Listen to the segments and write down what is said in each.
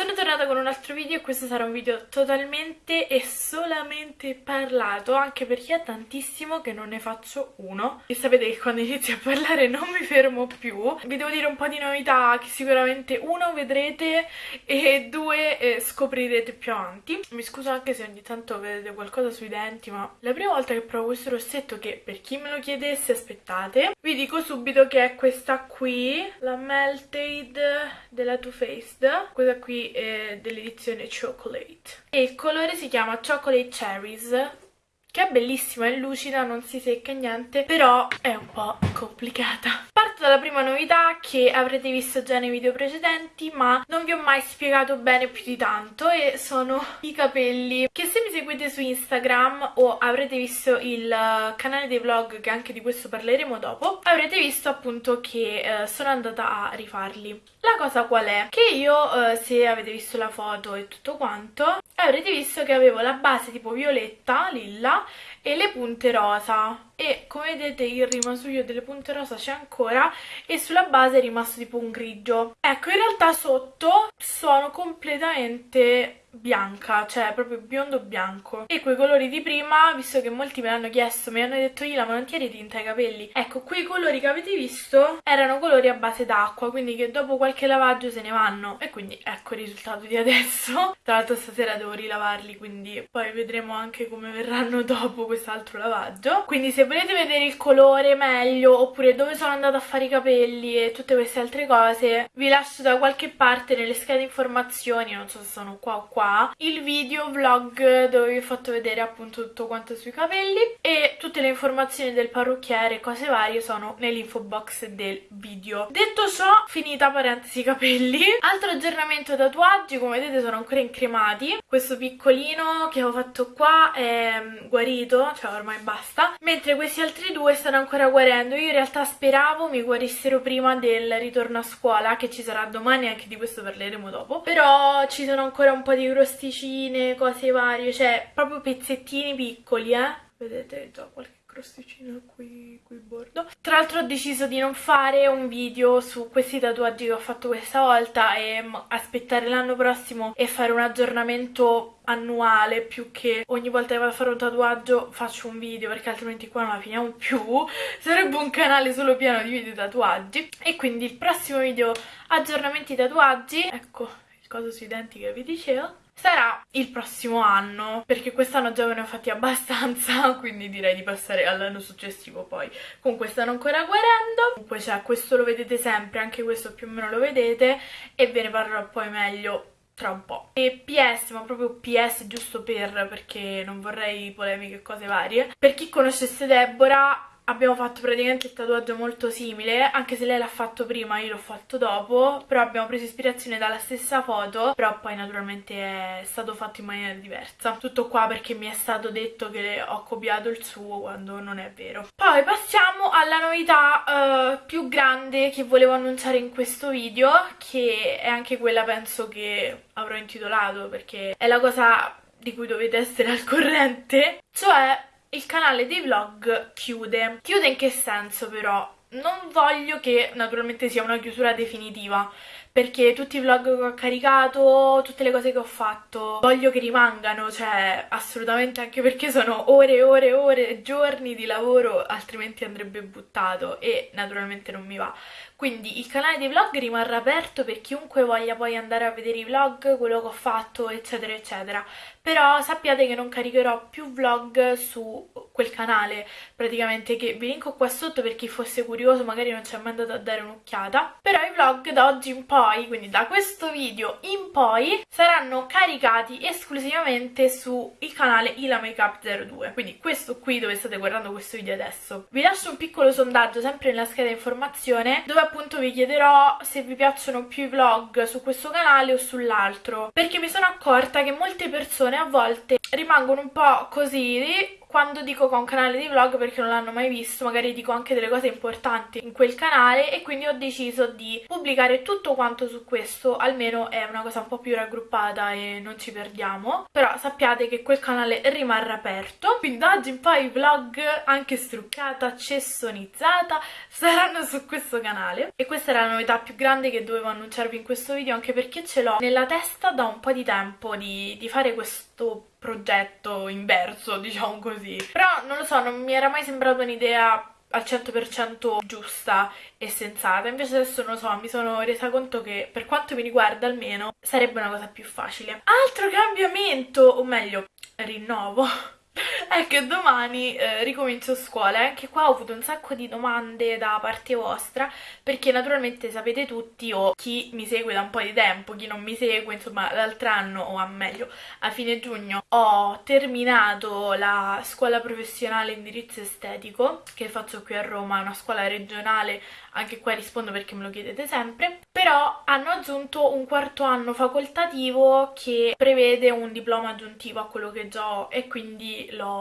Sono tornata con un altro video e questo sarà un video totalmente e solamente parlato anche perché è tantissimo che non ne faccio uno. E sapete che quando inizio a parlare non mi fermo più. Vi devo dire un po' di novità che sicuramente uno vedrete e due eh, scoprirete più avanti. Mi scuso anche se ogni tanto vedete qualcosa sui denti ma la prima volta che provo questo rossetto che per chi me lo chiedesse aspettate. Vi dico subito che è questa qui la Melted della Too Faced. Questa qui eh, dell'edizione Chocolate. E il colore si chiama Chocolate Cherries che è bellissima, è lucida, non si secca niente, però è un po' complicata. Parto dalla prima novità che avrete visto già nei video precedenti, ma non vi ho mai spiegato bene più di tanto, e sono i capelli, che se mi seguite su Instagram o avrete visto il canale dei vlog, che anche di questo parleremo dopo, avrete visto appunto che eh, sono andata a rifarli. La cosa qual è? Che io, eh, se avete visto la foto e tutto quanto, avrete visto che avevo la base tipo violetta, lilla, e le punte rosa. E come vedete il rimasuglio delle punte rosa c'è ancora e sulla base è rimasto tipo un grigio. Ecco in realtà sotto sono completamente bianca, cioè proprio biondo bianco. E quei colori di prima, visto che molti me l'hanno chiesto, mi hanno detto Ila ma non ti eri tinta i capelli? Ecco, quei colori che avete visto erano colori a base d'acqua quindi che dopo qualche lavaggio se ne vanno. E quindi ecco il risultato di adesso. Tra l'altro stasera devo rilavarli quindi poi vedremo anche come verranno dopo quest'altro lavaggio. Quindi se volete vedere il colore meglio oppure dove sono andata a fare i capelli e tutte queste altre cose vi lascio da qualche parte nelle schede informazioni. Non so se sono qua o qua qua il video vlog dove vi ho fatto vedere appunto tutto quanto sui capelli e tutte le informazioni del parrucchiere e cose varie sono nell'info box del video. Detto ciò, finita parentesi capelli. Altro aggiornamento tatuaggi, come vedete sono ancora incremati. Questo piccolino che ho fatto qua è mm, guarito, cioè ormai basta, mentre questi altri due stanno ancora guarendo. Io in realtà speravo mi guarissero prima del ritorno a scuola, che ci sarà domani, anche di questo parleremo dopo, però ci sono ancora un po' di crosticine, cose varie, cioè proprio pezzettini piccoli, eh. Vedete già qualche crosticino qui, qui bordo. Tra l'altro ho deciso di non fare un video su questi tatuaggi che ho fatto questa volta e aspettare l'anno prossimo e fare un aggiornamento annuale più che ogni volta che vado a fare un tatuaggio faccio un video perché altrimenti qua non la finiamo più sarebbe un canale solo pieno di video tatuaggi e quindi il prossimo video aggiornamenti tatuaggi ecco il coso sui denti che vi dicevo sarà il prossimo anno perché quest'anno già ve ne ho fatti abbastanza quindi direi di passare all'anno successivo poi comunque stanno ancora guarendo comunque cioè questo lo vedete sempre anche questo più o meno lo vedete e ve ne parlerò poi meglio tra un po'. E PS, ma proprio PS giusto per, perché non vorrei polemiche e cose varie. Per chi conoscesse Deborah, abbiamo fatto praticamente il tatuaggio molto simile, anche se lei l'ha fatto prima, io l'ho fatto dopo, però abbiamo preso ispirazione dalla stessa foto, però poi naturalmente è stato fatto in maniera diversa. Tutto qua perché mi è stato detto che ho copiato il suo quando non è vero. Poi passiamo alla novità uh, più grande che volevo annunciare in questo video, che è anche quella penso che avrò intitolato perché è la cosa di cui dovete essere al corrente, cioè il canale dei vlog chiude. Chiude in che senso però? Non voglio che naturalmente sia una chiusura definitiva, perché tutti i vlog che ho caricato, tutte le cose che ho fatto, voglio che rimangano, cioè assolutamente anche perché sono ore e ore e ore, giorni di lavoro, altrimenti andrebbe buttato e naturalmente non mi va. Quindi il canale dei vlog rimarrà aperto per chiunque voglia poi andare a vedere i vlog, quello che ho fatto, eccetera, eccetera. Però sappiate che non caricherò più vlog su quel canale, praticamente, che vi linko qua sotto per chi fosse curioso, magari non ci è mai andato a dare un'occhiata. Però i vlog da oggi in poi, quindi da questo video in poi, saranno caricati esclusivamente sul canale Ila Makeup 02. Quindi questo qui dove state guardando questo video adesso. Vi lascio un piccolo sondaggio sempre nella scheda informazione dove appunto vi chiederò se vi piacciono più i vlog su questo canale o sull'altro perché mi sono accorta che molte persone a volte rimangono un po' così quando dico che ho un canale di vlog perché non l'hanno mai visto, magari dico anche delle cose importanti in quel canale e quindi ho deciso di pubblicare tutto quanto su questo, almeno è una cosa un po' più raggruppata e non ci perdiamo, però sappiate che quel canale rimarrà aperto, quindi da oggi in poi i vlog anche struccata, cessonizzata saranno su questo canale. E questa era la novità più grande che dovevo annunciarvi in questo video anche perché ce l'ho nella testa da un po' di tempo di, di fare questo progetto inverso, diciamo così. Però non lo so, non mi era mai sembrata un'idea al 100% giusta e sensata, invece adesso non lo so, mi sono resa conto che per quanto mi riguarda almeno sarebbe una cosa più facile. Altro cambiamento, o meglio, rinnovo è che domani eh, ricomincio scuola e anche qua ho avuto un sacco di domande da parte vostra perché naturalmente sapete tutti o chi mi segue da un po' di tempo, chi non mi segue, insomma l'altro anno o a meglio a fine giugno ho terminato la scuola professionale indirizzo estetico che faccio qui a Roma, una scuola regionale anche qua rispondo perché me lo chiedete sempre, però hanno aggiunto un quarto anno facoltativo che prevede un diploma aggiuntivo a quello che già ho e quindi l'ho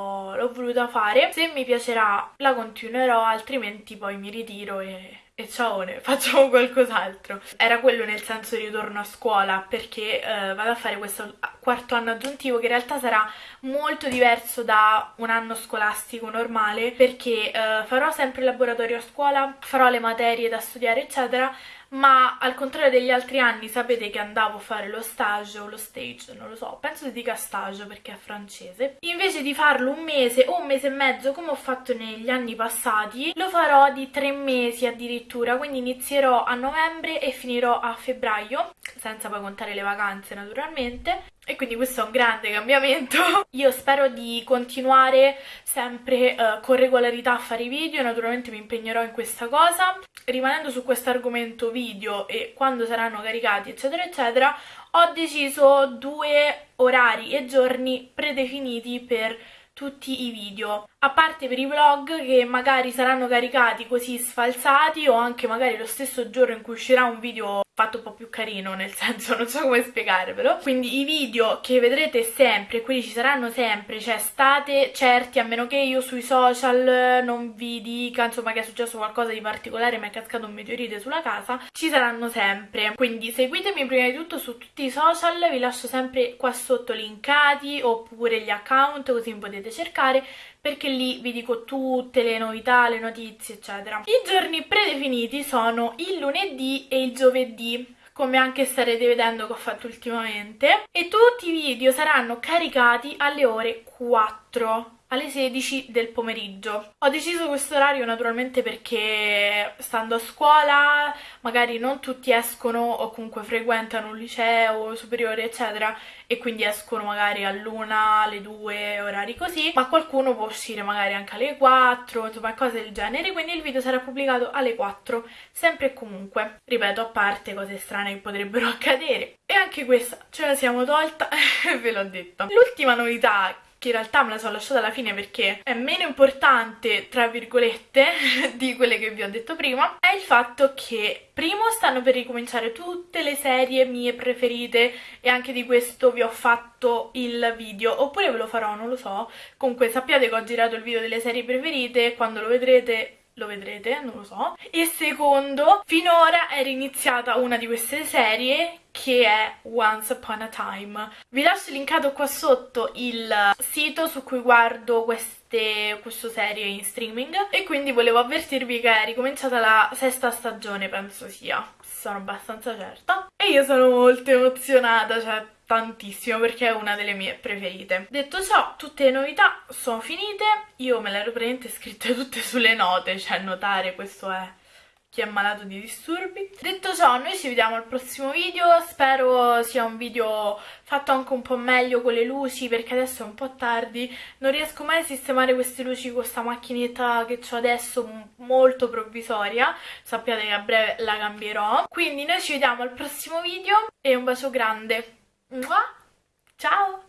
voluta fare. Se mi piacerà la continuerò, altrimenti poi mi ritiro e e ciao, facciamo qualcos'altro. Era quello nel senso di ritorno a scuola perché eh, vado a fare questo quarto anno aggiuntivo che in realtà sarà molto diverso da un anno scolastico normale perché eh, farò sempre il laboratorio a scuola, farò le materie da studiare eccetera ma al contrario degli altri anni sapete che andavo a fare lo stage o lo stage, non lo so, penso si dica stage perché è francese. Invece di farlo un mese o un mese e mezzo come ho fatto negli anni passati, lo farò di tre mesi addirittura, quindi inizierò a novembre e finirò a febbraio, senza poi contare le vacanze naturalmente e quindi questo è un grande cambiamento. Io spero di continuare sempre uh, con regolarità a fare i video, naturalmente mi impegnerò in questa cosa. Rimanendo su questo argomento video e quando saranno caricati eccetera eccetera, ho deciso due orari e giorni predefiniti per tutti i video a parte per i vlog che magari saranno caricati così sfalsati o anche magari lo stesso giorno in cui uscirà un video fatto un po' più carino, nel senso non so come spiegarvelo. Quindi i video che vedrete sempre, quelli ci saranno sempre, cioè state certi, a meno che io sui social non vi dica insomma che è successo qualcosa di particolare, mi è cascato un meteorite sulla casa, ci saranno sempre. Quindi seguitemi prima di tutto su tutti i social, vi lascio sempre qua sotto linkati oppure gli account così mi potete cercare perché lì vi dico tutte le novità, le notizie eccetera. I giorni predefiniti sono il lunedì e il giovedì come anche starete vedendo che ho fatto ultimamente e tutti i video saranno caricati alle ore 4 alle 16 del pomeriggio. Ho deciso questo orario naturalmente perché stando a scuola magari non tutti escono o comunque frequentano un liceo superiore eccetera e quindi escono magari all'una, alle due, orari così, ma qualcuno può uscire magari anche alle 4, insomma cose del genere, quindi il video sarà pubblicato alle 4, sempre e comunque. Ripeto, a parte cose strane che potrebbero accadere. E anche questa ce la siamo tolta, ve l'ho detto. L'ultima novità che in realtà me la sono lasciata alla fine perché è meno importante, tra virgolette, di quelle che vi ho detto prima, è il fatto che primo stanno per ricominciare tutte le serie mie preferite e anche di questo vi ho fatto il video, oppure ve lo farò, non lo so. Comunque sappiate che ho girato il video delle serie preferite, quando lo vedrete lo vedrete, non lo so. E secondo, finora era iniziata una di queste serie che è Once Upon a Time. Vi lascio linkato qua sotto il sito su cui guardo queste, queste serie in streaming e quindi volevo avvertirvi che è ricominciata la sesta stagione, penso sia, sono abbastanza certa. E io sono molto emozionata, cioè tantissimo perché è una delle mie preferite. Detto ciò, tutte le novità sono finite, io me le ero praticamente scritte tutte sulle note, cioè notare questo è chi è malato di disturbi. Detto ciò, noi ci vediamo al prossimo video, spero sia un video fatto anche un po' meglio con le luci perché adesso è un po' tardi, non riesco mai a sistemare queste luci con questa macchinetta che ho adesso molto provvisoria, sappiate che a breve la cambierò. Quindi noi ci vediamo al prossimo video e un bacio grande. Ciao!